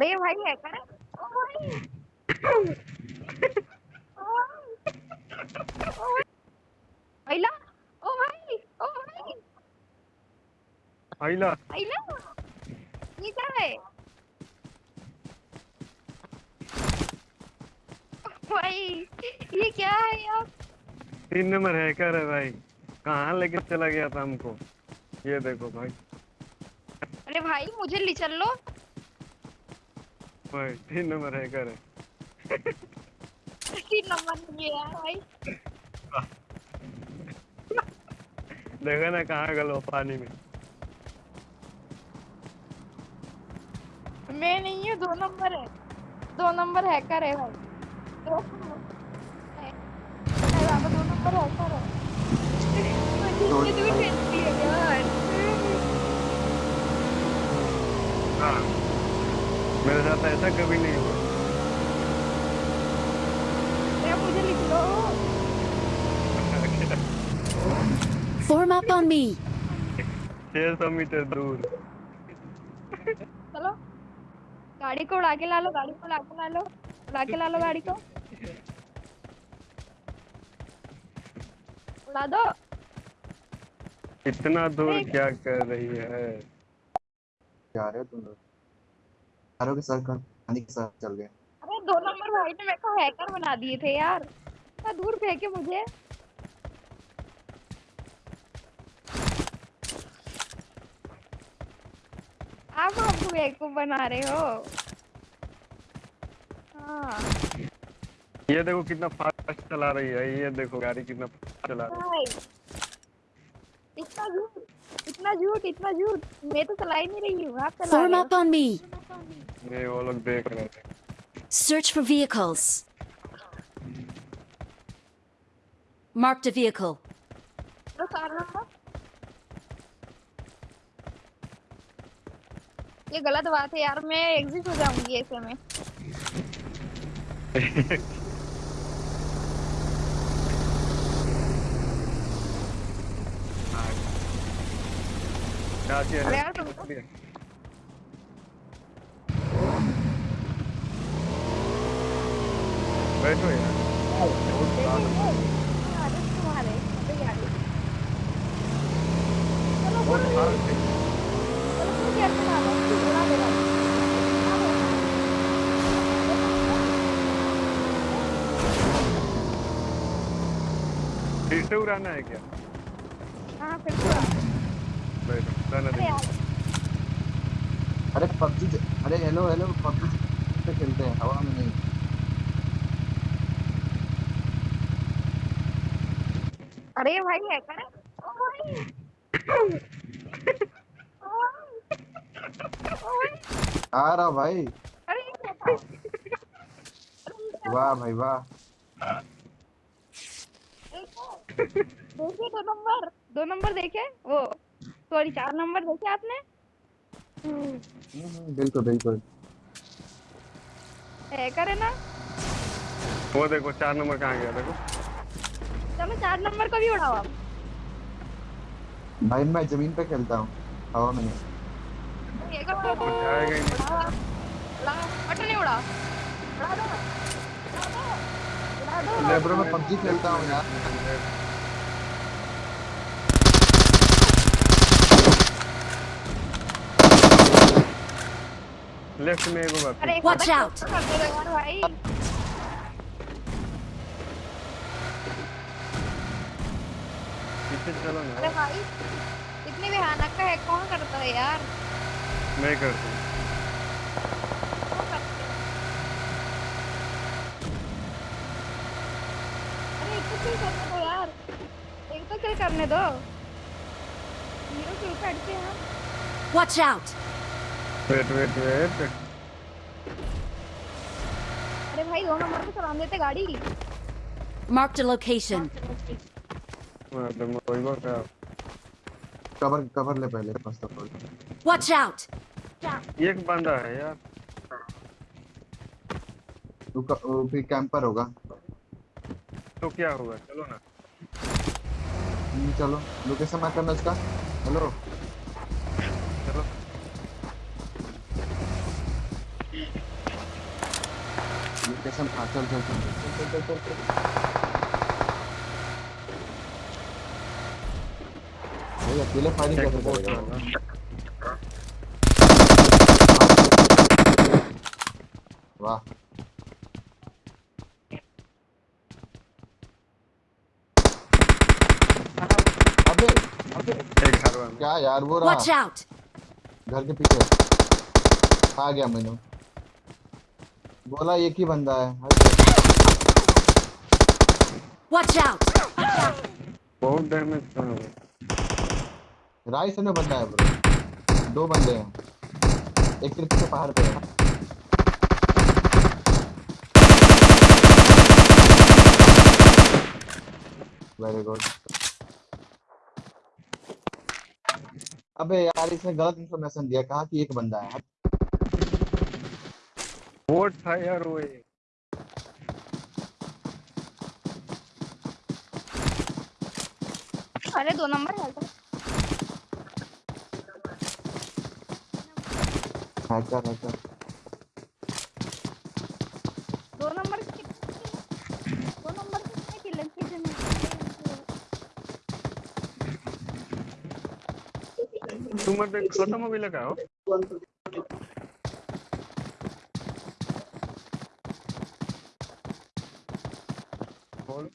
अरे भाई हैकर है ओ भाई। ओ भाई। आइला ओ भाई ओ भाई। आइला आइला ये क्या है? भाई ये क्या है यार? तीन नंबर हैकर है भाई। कहाँ लेके चला गया था हमको? ये देखो भाई। अरे भाई मुझे ले चल लो। भाई तीन नंबर हैकर है। तीन नंबर नहीं है भाई। देखो ना कहाँ गलो पानी में। मैं नहीं हूँ दो नंबर है। दो नंबर हैकर है भाई। दो है। नंबर हैकर है मुझे दूर खेलती है यार हाँ साथ ऐसा कभी नहीं हुआ। अरे मुझे लिख लो। Form up on me. छह सौ मीटर दूर। चलो। गाड़ी को उड़ा के ला लो गाड़ी को उड़ा के ला लो उड़ा के ला लो गाड़ी को। उड़ा दो। इतना दूर क्या कर रही है? जा रहे हो तुम लोग। चारों के सर खाने के साथ चल गए अरे दो नंबर भाई ने मेरे को हैकर बना दिए थे यार। इतना दूर फेंके मुझे? आप हमको बेवकूफ़ बना रहे हो। हाँ। ये देखो कितना फास्ट चला रही है ये देखो गाड़ी कितना फास्ट चला रही इतना झूठ इतना झूठ इतना झूठ। मैं तो चला ही नहीं रही हूँ आप चला रहे up on me. है ये वो लोग देख रहे थे Search for vehicles. Marked a vehicle. हो चार नंबर ये गलत बात है यार मैं एग्जिट हो जाऊँगी ऐसे में क्या किया अरे है? यार तुमको बैठो यार बहुत साल आदत तुम्हारे अबे यार चलो बहुत बोलो साल से चलो तुम क्या बना लो बुला दे भाई फिर से उड़ाना है क्या? फिर बैठो अरे पबजी अरे हेलो हेलो पबजी खेलते हैं, हवा में नहीं। अरे भाई हैकर है भाई आ रहा भाई। वाह भाई वाह। देखे दो नंबर दो नंबर देखे वो सॉरी चार नंबर देखे आपने? हम्म, बिल्कुल बिल्कुल। हैकर है ना? वो देखो चार नंबर कहाँ गया देखो। चलो चार नंबर को भी उड़ाओ आप भाई मैं ज़मीन पे खेलता हूँ हवा में नहीं ही उड़ाओ उड़ाओ उड़ा दो उड़ा दो दो उड़ा ले ब्रो मैं पबजी खेलता हूँ यार लेफ़्ट में बात एक Watch बार out. कर दो भाई पीछे चलो अरे भाई इतनी भयानक का है कौन करता है यार? मैं करता हूँ। कौन करते हैं? अरे एक तो किल करने दो यार। एक तो किल करने दो। हीरो किल करते हैं। हम Watch out! Wait wait wait अरे भाई दो नंबर पे चला देते गाड़ी। Marked a location. Cover cover ले पहले first of all Watch out! एक बंदा है यार। तू क- वो भी कैंपर होगा। तो क्या होगा? चलो ना। हम्म, चलो। लोकेशन मैं करना इसका हेलो। चलो। कसम हाँ चल चल चल चल चल चल चल भाई अकेले फायरिंग एक कैसे बोट करेगा वो? वाला वाह अबे अबे एक घर क्या यार वो रहा! घर के पीछे आ गया मैंने बोला एक ही बंदा है हट। Watch out! बहुत डैमेज हुआ राइट से में बंदा है ब्रो। दो बंदे हैं। एक सिर्फ़ पीछे पहाड़ पे है वेरी गुड अबे यार इसने गलत इंफॉर्मेशन दिया। कहा कि एक बंदा है? बोट था यार वो एक। अरे दो नंबर है हैकर हैकर दो नंबर के दो नंबर के कितने किल कितने तुम मत छोटा मोबाइल भी लगा हो बोल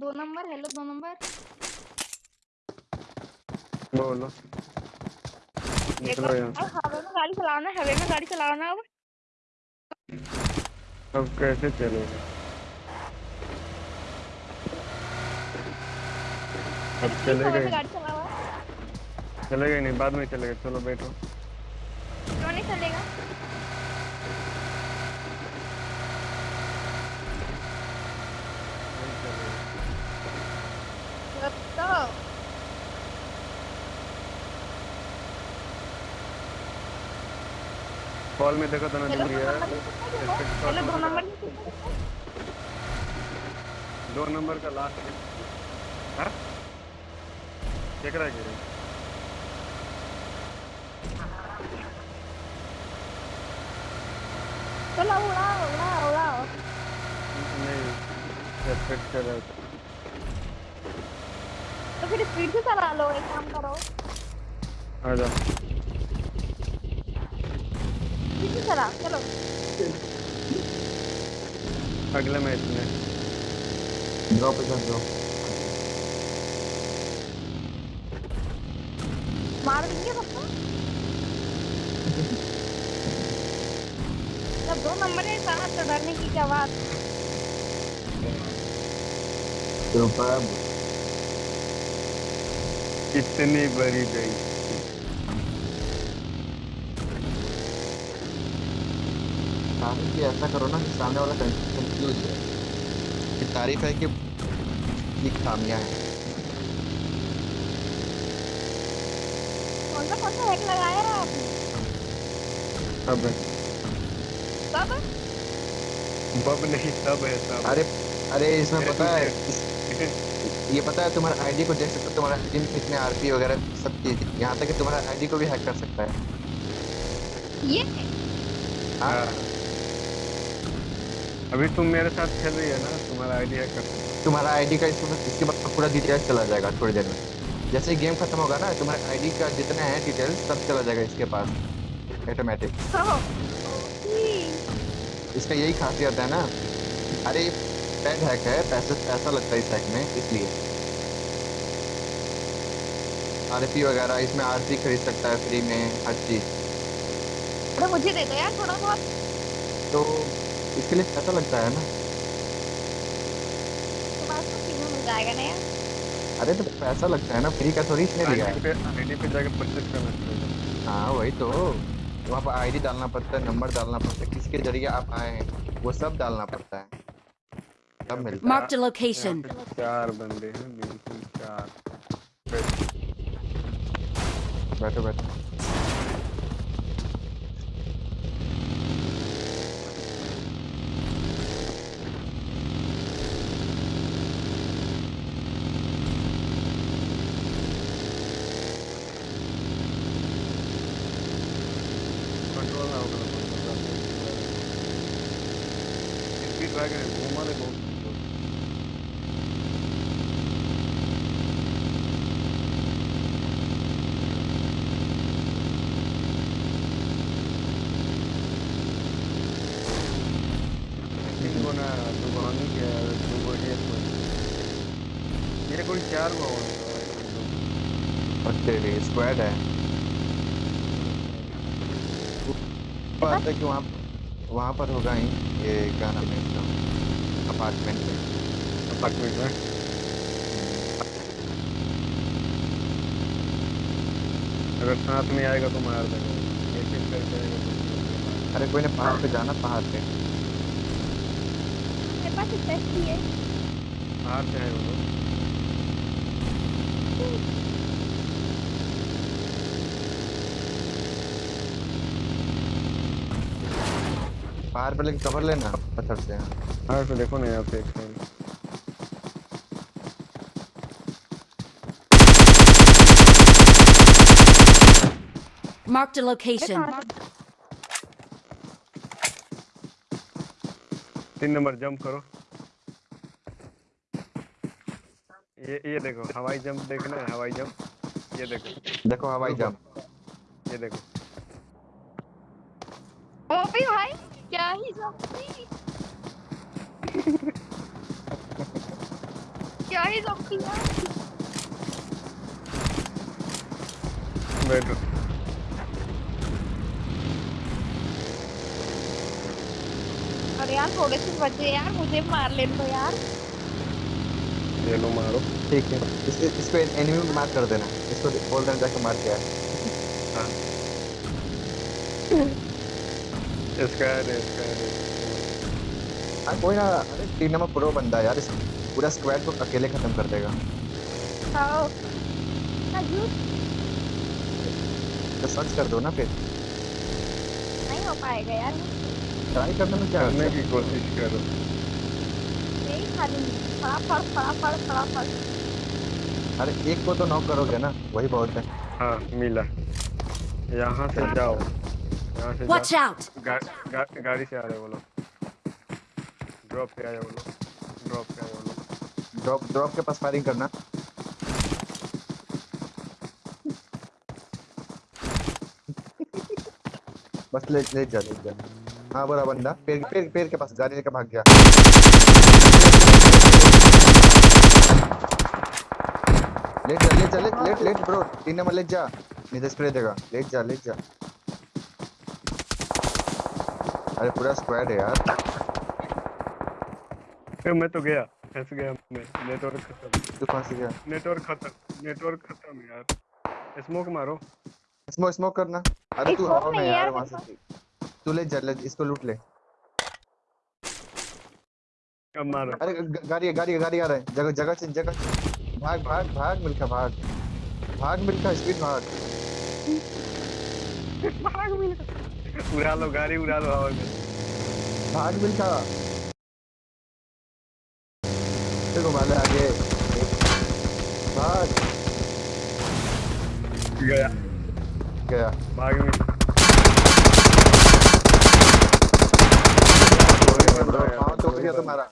दो नंबर हेलो दो नंबर। बोलो। निकलो यहाँ। हवा में गाड़ी चलाना हवे में गाड़ी चलाना अब। अब कैसे चलेगा? अब चलेगा चलेगा नहीं बाद में चलेगा चलो बैठो। क्यों नहीं चलेगा नहीं कॉल में देखो ना हेलो दूर दो नंबर के है? हेलो दो नंबर के? दो नंबर का लास्ट है। केकरा गिरे चलो उड़ाओ उड़ाओ उड़ाओ। नहीं रेस्पेक्ट कर रहा तो। फिर स्पीड से चला लो एक काम करो। आ जा स्पीड से चला चलो। अगले मैच में। ड्रॉप इधर ड्रॉप मार देंगे सबको जब दो नंबर है साथ तो डरने की क्या बात। सुपर इतनी बड़ी गई। तारीफ़ ऐसा करो ना कि सामने वाला कंफ्यूज है। कि तारीफ़ है कि ये खामियाँ हैं। कौन सा कौन सा हैक लगाया है आपने? सब है। कब बब नहीं सब है सब अरे अरे इसमें पता है ये पता है तुम्हारा आईडी को देख सकते हो तुम्हारा आईडी में कितने आरपी वगैरह सब चीज़ यहाँ तक कि तुम्हारा आईडी को भी हैक कर सकता है। ये हाँ। अभी तुम मेरे साथ खेल रही है ना तुम्हारा आइडिया कर तुम्हारा आईडी का इसमें इसके बाद पूरा डिटेल्स चला जाएगा थोड़ी देर में। जैसे ही गेम खत्म होगा ना तुम्हारे आईडी का जितना है डिटेल्स सब चला जाएगा इसके पास। ऑटोमेटिक इसका यही खासियत है ना। अरे पेड हैक है पैसे पैसा लगता है इस हैक में इसलिए। आरपी वगैरह इसमें आरपी खरीद सकता है फ्री में हर चीज़। अरे मुझे दे दो यार थोड़ा बहुत। तो इसके लिए पैसा लगता है ना? तो बात फ्री में मिल जाएगा ना यार। अरे तो पैसा लगता है ना फ्री का थोड़ी इसने दिया है। आईडी पे जाके परचेज करना पड़ेगा हाँ वही तो। वहाँ पर आईडी डालना पड़ता है नंबर डालना पड़ता है किसके ज़रिए आप आए हैं वो सब डालना पड़ता है। सब मिलता है Marked a location. यहाँ पे चार बंदे हैं बिल्कुल चार बैठ। बैठो बैठो कंट्रोल ना होगा स्पीड वैगन है घूमा ले बहुत तीन गुना दो बहानी के दो गो एक को ये कोई चार तेरी स्क्वाड है। बात है कि वहाँ वहाँ पर होगा ही ये क्या नाम है इसका? अपार्टमेंट में अपार्टमेंट में? अगर साथ में आएगा तो मार देगा। तो अरे कोई ने पहाड़ पे जाना पहाड़ पे। मेरे पास है। बाहर से आए वो लोग पहाड़ पे लेके कवर लेना पत्थर से। हाँ तो देखो ना यहाँ पे एक Marked a location. तीन नंबर जंप करो। ये ये देखो हवाई जंप देखना है हवाई जंप। ये देखो। देखो हवाई जंप। ये देखो। ओ भी भाई क्या ही जम्पी क्या ही जम्पी है बैठो। अरे यार थोड़े से बचे यार मुझे मार ले लो यार। ये लो मारो। ठीक है। इस इसको एनिमी को मार कर देना। इसको बोल देना जाके मार के आ। हाँ। इसका है इसका है। हाँ कोई ना। अरे तीन नंबर प्रो बंदा यार इस पूरा स्क्वाड को अकेले खत्म कर देगा। तो सर्च कर दो ना फिर। नहीं हो पाएगा यार। ट्राई करने में क्या करने की कोशिश करो। खा लूँगी फटाफट फटाफट फटाफट। अरे एक को तो नॉक करोगे ना वही बहुत है। हाँ मिला। यहाँ से जाओ। यहाँ से Watch जाओ। out! गा, गा, गाड़ी से आ रहे वो लोग। ड्रॉप पे आए वो लोग। ड्रॉप पे आए वो लोग। ड्रॉप ड्रॉप के पास फायरिंग करना। बस ले ले जा ले जा। हाँ बड़ा बंदा पेड़ पेड़ पेड़ के पास जाने लेकर भाग गया। लेट जा लेट जा लेट लेट लेट ब्रो तीन नंबर लेट जा. नहीं तो स्प्रे देगा. लेट जा लेट जा. अरे पूरा स्क्वाड है यार. ए, मैं तो गया. फंस गया मैं. नेटवर्क खत्म. तू कौन सी गया. नेटवर्क खत्म. नेटवर्क खत्म यार. स्मोक मारो. स्मोक स्मोक करना. अरे तू हवा में यार वहाँ से. तू ले जा ले इसको लूट ले. अब मारो. अरे गाड़ी गाड़ी गाड़ी आ रहा है. जगह जगह से जगह से। भाग भाग भाग मिलखा भाग भाग मिलखा स्पीड भाग उड़ा लो गाड़ी उड़ा लो हवा में भाग मिलखा देखो माले आगे भाग गया गया भाग में टूट गया तुम्हारा